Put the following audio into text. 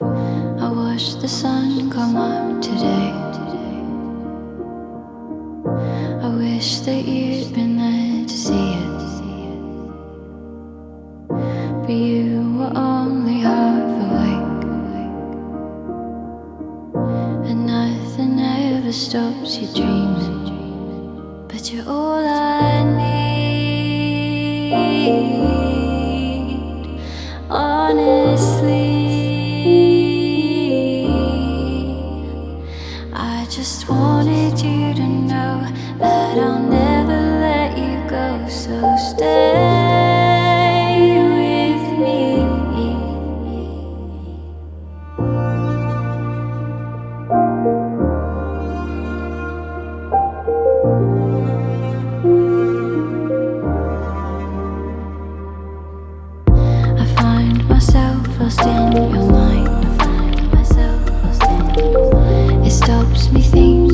I watched the sun come up today. I wish that you'd been there to see it. But you were only half awake. And nothing ever stops you dreaming. But you're all I need. Honestly, just wanted you to know that I'll never let you go. So stay with me. I find myself lost in your mind. It stops me thinking